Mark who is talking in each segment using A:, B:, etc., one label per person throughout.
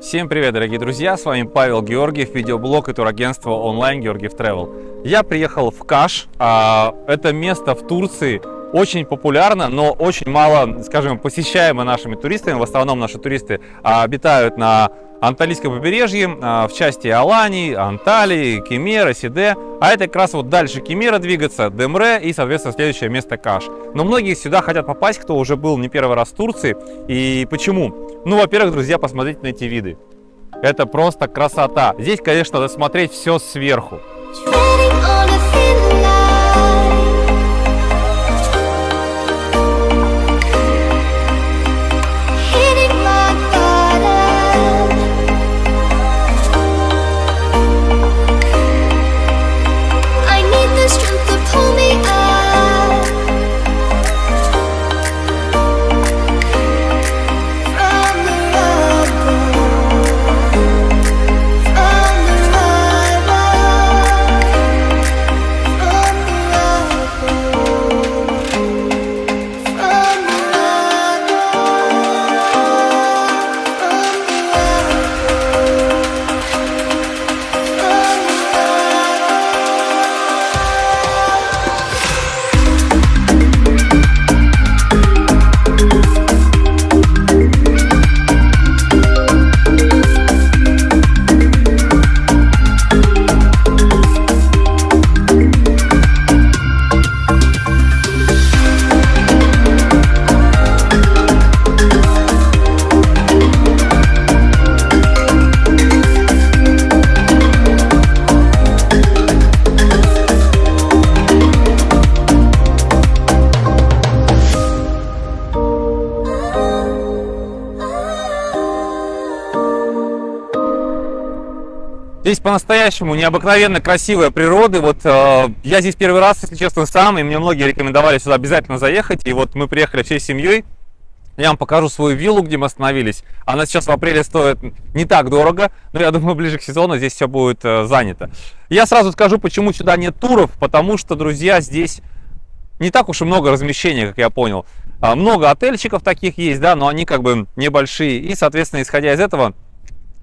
A: Всем привет, дорогие друзья! С вами Павел Георгиев, видеоблог и турагентство онлайн Георгиев Travel. Я приехал в Каш. а, Это место в Турции очень популярно, но очень мало, скажем, посещаемо нашими туристами. В основном наши туристы а, обитают на Анталийском побережье, а, в части Алании, Анталии, Кемера, Сиде. А это как раз вот дальше Кемера двигаться, Демре и, соответственно, следующее место Каш. Но многие сюда хотят попасть, кто уже был не первый раз в Турции. И почему? Ну, во-первых, друзья, посмотрите на эти виды. Это просто красота. Здесь, конечно, надо смотреть все сверху. Здесь по-настоящему необыкновенно красивая природа. Вот э, я здесь первый раз, если честно, сам, и мне многие рекомендовали сюда обязательно заехать. И вот мы приехали всей семьей. Я вам покажу свою виллу, где мы остановились. Она сейчас в апреле стоит не так дорого, но я думаю, ближе к сезону здесь все будет э, занято. Я сразу скажу, почему сюда нет туров, потому что, друзья, здесь не так уж и много размещения, как я понял. А, Много отельчиков таких есть, да, но они как бы небольшие. И, соответственно, исходя из этого,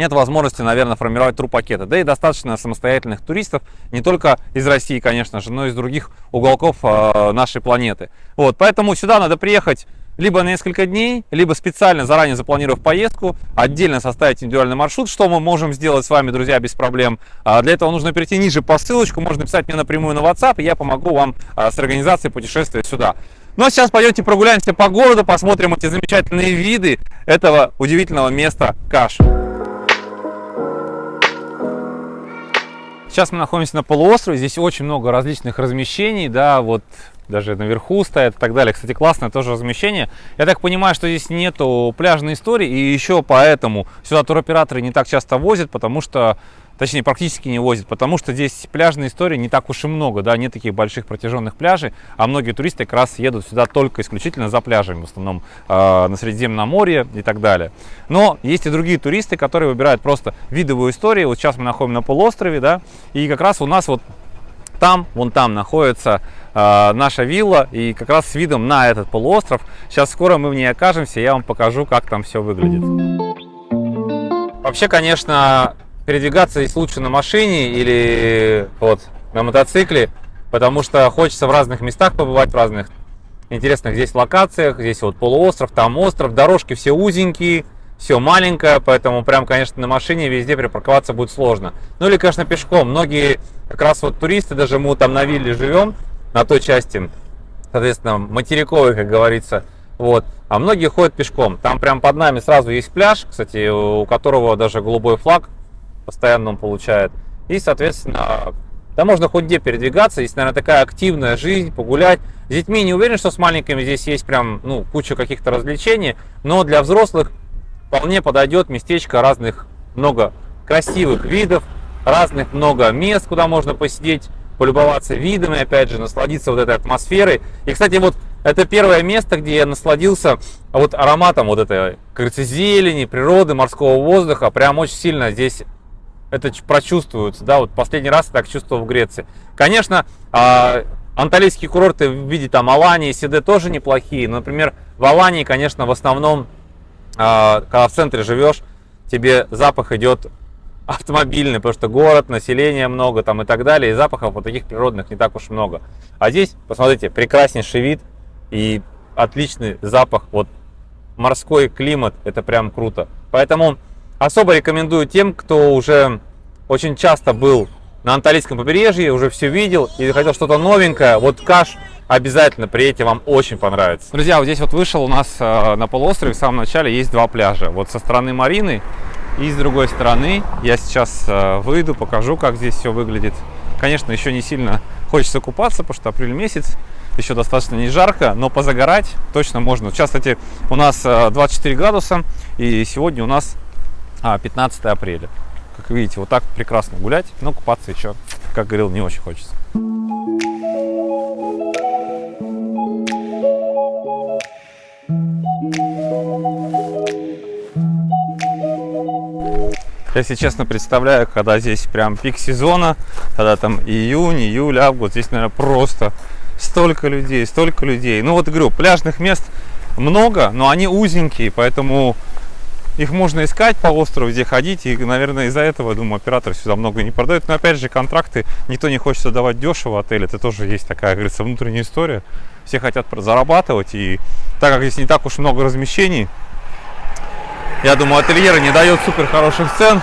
A: нет возможности, наверное, формировать турпакеты. Да и достаточно самостоятельных туристов, не только из России, конечно же, но и из других уголков э, нашей планеты. Вот, поэтому сюда надо приехать либо на несколько дней, либо специально заранее запланировав поездку, отдельно составить индивидуальный маршрут, что мы можем сделать с вами, друзья, без проблем. А Для этого нужно перейти ниже по ссылочку, можно написать мне напрямую на WhatsApp, и я помогу вам а, с организацией путешествия сюда. Ну а сейчас пойдемте прогуляемся по городу, посмотрим эти замечательные виды этого удивительного места Каш. Сейчас мы находимся на полуострове, здесь очень много различных размещений, да, вот даже наверху стоят и так далее. Кстати, классное тоже размещение. Я так понимаю, что здесь нету пляжной истории, и еще поэтому сюда туроператоры не так часто возят, потому что, точнее, практически не возят, потому что здесь пляжной истории не так уж и много, да, нет таких больших протяженных пляжей, а многие туристы как раз едут сюда только исключительно за пляжами, в основном э, на Средиземном море и так далее. Но есть и другие туристы, которые выбирают просто видовую историю. Вот сейчас мы находимся на полуострове, да, и как раз у нас вот там, вон там находится э, наша вилла, и как раз с видом на этот полуостров. Сейчас скоро мы в ней окажемся, я вам покажу, как там все выглядит. Вообще, конечно, передвигаться здесь лучше на машине или вот на мотоцикле, потому что хочется в разных местах побывать, в разных интересных здесь локациях. Здесь вот полуостров, там остров, дорожки все узенькие, все маленькое, поэтому прям, конечно, на машине везде припарковаться будет сложно. Ну или, конечно, пешком. Многие как раз вот туристы, даже мы там на вилле живем, на той части, соответственно, материковой, как говорится, вот. А многие ходят пешком. Там прям под нами сразу есть пляж, кстати, у которого даже голубой флаг постоянно он получает. И, соответственно, да можно хоть где передвигаться. Здесь, наверное, такая активная жизнь, погулять. С детьми не уверен, что с маленькими здесь есть прям, ну, куча каких-то развлечений. Но для взрослых вполне подойдет местечко разных, много красивых видов, разных много мест, куда можно посидеть, полюбоваться видами, опять же, насладиться вот этой атмосферой. И, кстати, вот это первое место, где я насладился вот ароматом вот этой, говорится, зелени, природы, морского воздуха. Прям очень сильно здесь это прочувствуется. Да, вот последний раз я так чувствовал в Греции. Конечно, а, анталийские курорты в виде там Алании, Сиде тоже неплохие. Но, например, в Алании, конечно, в основном, а, когда в центре живешь, тебе запах идет автомобильный, потому что город, население много там и так далее, и запахов вот таких природных не так уж много. А здесь, посмотрите, прекраснейший вид и отличный запах, вот морской климат, это прям круто. Поэтому особо рекомендую тем, кто уже очень часто был на Анталийском побережье, уже все видел и хотел что-то новенькое, вот Каш обязательно приедьте, вам очень понравится. Друзья, вот здесь вот вышел у нас э, на полуострове в самом начале есть два пляжа. Вот со стороны Марины и с другой стороны. Я сейчас э, выйду, покажу, как здесь все выглядит. Конечно, еще не сильно хочется купаться, потому что апрель месяц, еще достаточно не жарко, но позагорать точно можно. Сейчас, кстати, у нас э, 24 градуса, и сегодня у нас а, 15 апреля. Как видите, вот так прекрасно гулять, но купаться еще, как говорил, не очень хочется. Я, если честно, представляю, когда здесь прям пик сезона, когда там июнь, июль, август, здесь, наверное, просто столько людей, столько людей. Ну вот, говорю, пляжных мест много, но они узенькие, поэтому их можно искать по острову, где ходить, и, наверное, из-за этого, думаю, операторы сюда много не продают. Но, опять же, контракты никто не хочет давать дешево отель, это тоже есть такая, говорится, внутренняя история. Все хотят зарабатывать, и так как здесь не так уж много размещений, я думаю, ательеры не дают супер хороших цен,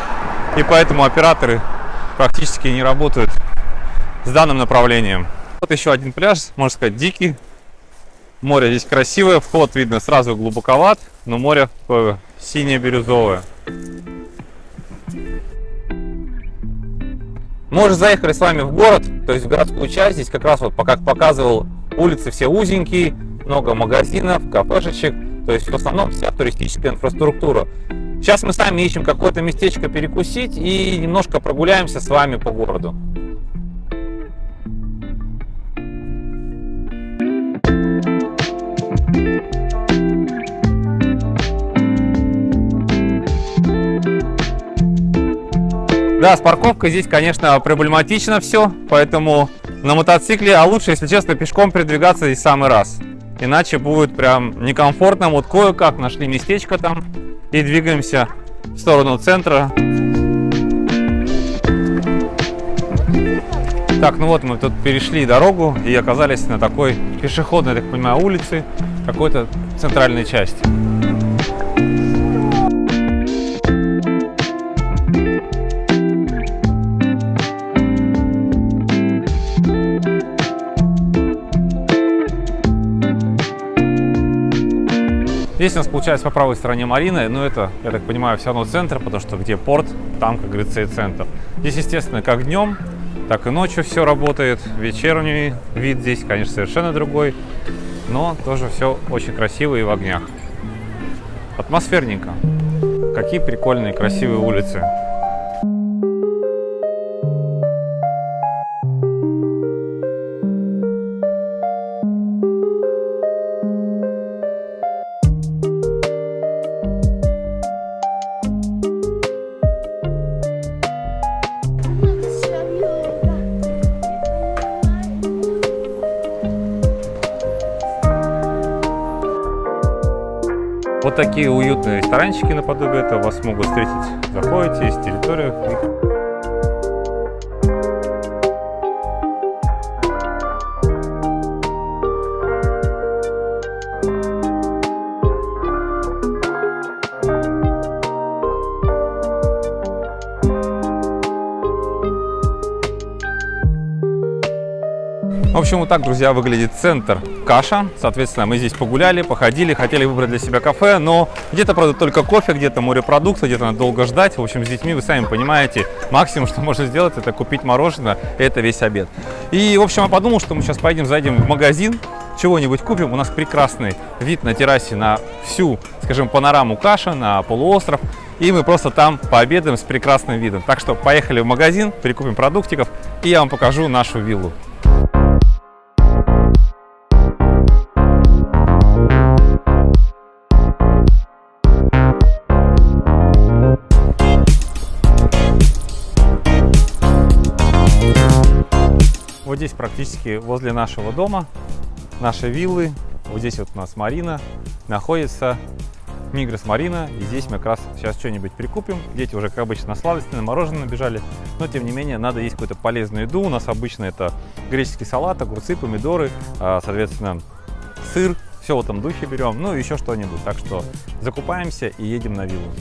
A: и поэтому операторы практически не работают с данным направлением. Вот еще один пляж, можно сказать, дикий. Море здесь красивое, вход видно сразу глубоковат, но море такое синее-бирюзовое. Мы уже заехали с вами в город, то есть в городскую часть. Здесь как раз вот, как показывал, улицы все узенькие, много магазинов, кафешечек. То есть в основном вся туристическая инфраструктура. Сейчас мы сами ищем какое-то местечко перекусить и немножко прогуляемся с вами по городу. Да, с парковкой здесь, конечно, проблематично все, поэтому на мотоцикле, а лучше, если честно, пешком передвигаться здесь самый раз. Иначе будет прям некомфортно. Вот кое-как нашли местечко там и двигаемся в сторону центра. Так, ну вот мы тут перешли дорогу и оказались на такой пешеходной, так понимаю, улице, какой-то центральной части. Здесь у нас получается по правой стороне Марина, но это, я так понимаю, все равно центр, потому что где порт, там, как говорится, и центр. Здесь, естественно, как днем, так и ночью все работает. Вечерний вид здесь, конечно, совершенно другой, но тоже все очень красиво и в огнях. Атмосферненько. Какие прикольные, красивые улицы. Такие уютные ресторанчики наподобие этого вас могут встретить. Заходите, есть территория. Общем, вот так, друзья, выглядит центр Каша. Соответственно, мы здесь погуляли, походили, хотели выбрать для себя кафе, но где-то, правда, только кофе, где-то морепродукты, где-то надо долго ждать. В общем, с детьми, вы сами понимаете, максимум, что можно сделать, это купить мороженое, это весь обед. И, в общем, я подумал, что мы сейчас поедем, зайдем в магазин, чего-нибудь купим. У нас прекрасный вид на террасе на всю, скажем, панораму Каша, на полуостров. И мы просто там пообедаем с прекрасным видом. Так что поехали в магазин, прикупим продуктиков, и я вам покажу нашу виллу. Вот здесь практически возле нашего дома, нашей виллы, вот здесь вот у нас Марина, находится Мигрос Марина. И здесь мы как раз сейчас что-нибудь прикупим. Дети уже, как обычно, на сладости, на мороженое набежали. Но, тем не менее, надо есть какую-то полезную еду. У нас обычно это греческий салат, огурцы, помидоры, а, соответственно, сыр. Все в этом духе берем. Ну, и еще что-нибудь. Так что закупаемся и едем на виллу.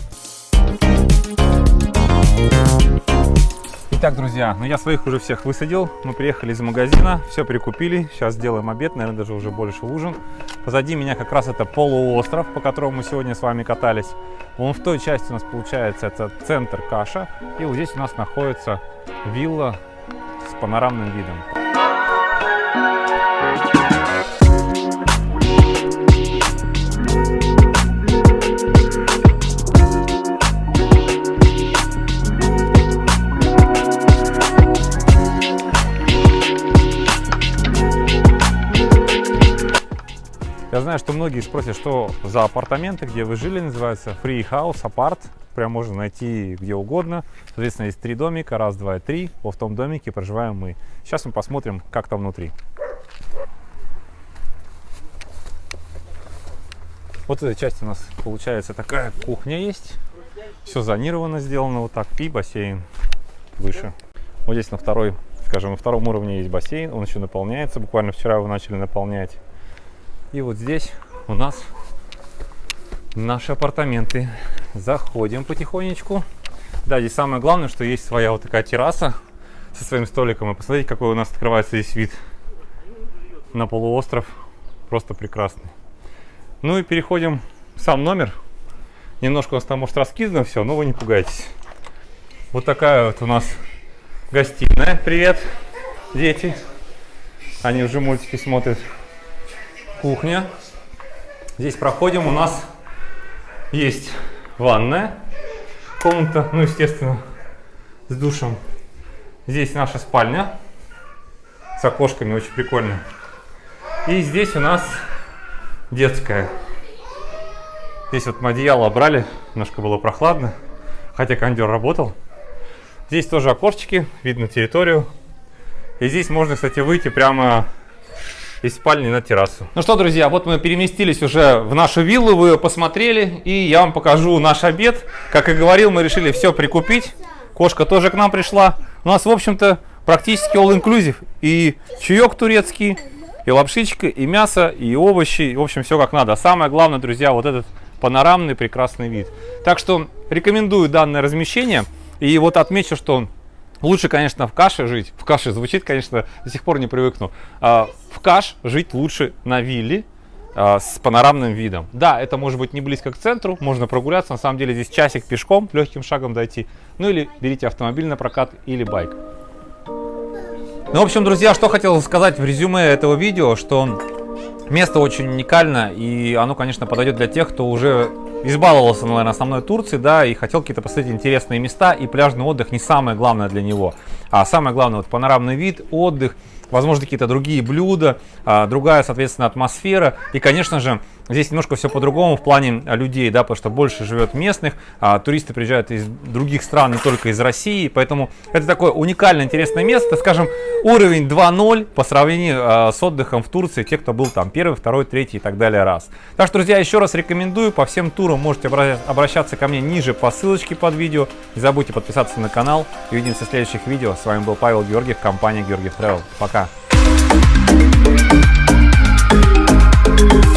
A: Итак, друзья, ну я своих уже всех высадил. Мы приехали из магазина, все прикупили. Сейчас сделаем обед, наверное, даже уже больше ужин. Позади меня как раз это полуостров, по которому мы сегодня с вами катались. Вон в той части у нас получается это центр Каша. И вот здесь у нас находится вилла с панорамным видом. Я знаю, что многие спросят, что за апартаменты, где вы жили, называется Free House, апарт. Прям можно найти где угодно. Соответственно, есть три домика, раз, два три. Вот в том домике проживаем мы. Сейчас мы посмотрим, как там внутри. Вот эта часть у нас получается такая кухня есть. Все зонировано сделано вот так. И бассейн выше. Вот здесь на второй, скажем, на втором уровне есть бассейн. Он еще наполняется. Буквально вчера его начали наполнять. И вот здесь у нас наши апартаменты. Заходим потихонечку. Да, здесь самое главное, что есть своя вот такая терраса со своим столиком. И посмотрите, какой у нас открывается здесь вид на полуостров. Просто прекрасный. Ну и переходим в сам номер. Немножко у нас там может раскидано все, но вы не пугайтесь. Вот такая вот у нас гостиная. Привет, дети. Они уже мультики смотрят кухня. Здесь проходим, у нас есть ванная, комната, ну, естественно, с душем. Здесь наша спальня с окошками, очень прикольно. И здесь у нас детская. Здесь вот мы одеяло брали, немножко было прохладно, хотя кондер работал. Здесь тоже окошечки, видно территорию. И здесь можно, кстати, выйти прямо из спальни на террасу. Ну что, друзья, вот мы переместились уже в нашу виллу, вы ее посмотрели, и я вам покажу наш обед. Как и говорил, мы решили все прикупить. Кошка тоже к нам пришла. У нас, в общем-то, практически all-inclusive. И чаек турецкий, и лапшичка, и мясо, и овощи. В общем, все как надо. А самое главное, друзья, вот этот панорамный прекрасный вид. Так что рекомендую данное размещение. И вот отмечу, что Лучше, конечно, в каше жить. В каше звучит, конечно, до сих пор не привыкну. А, в каш жить лучше на вилле а, с панорамным видом. Да, это может быть не близко к центру, можно прогуляться. На самом деле здесь часик пешком, легким шагом дойти. Ну или берите автомобиль на прокат или байк. Ну, в общем, друзья, что хотел сказать в резюме этого видео, что место очень уникально, и оно, конечно, подойдет для тех, кто уже избаловался, наверное, основной Турции, да, и хотел какие-то посмотреть интересные места, и пляжный отдых не самое главное для него. А самое главное, вот панорамный вид, отдых, возможно, какие-то другие блюда, а, другая, соответственно, атмосфера. И, конечно же, здесь немножко все по-другому в плане а, людей, да, потому что больше живет местных, а туристы приезжают из других стран, не только из России, поэтому это такое уникальное, интересное место, скажем, уровень 2.0 по сравнению а, с отдыхом в Турции, те, кто был там первый, второй, третий и так далее раз. Так что, друзья, еще раз рекомендую, по всем турам можете обращаться ко мне ниже по ссылочке под видео, не забудьте подписаться на канал, и увидимся в следующих видео. С вами был Павел Георгиев, компания Георгиев Travel. Пока! Thank you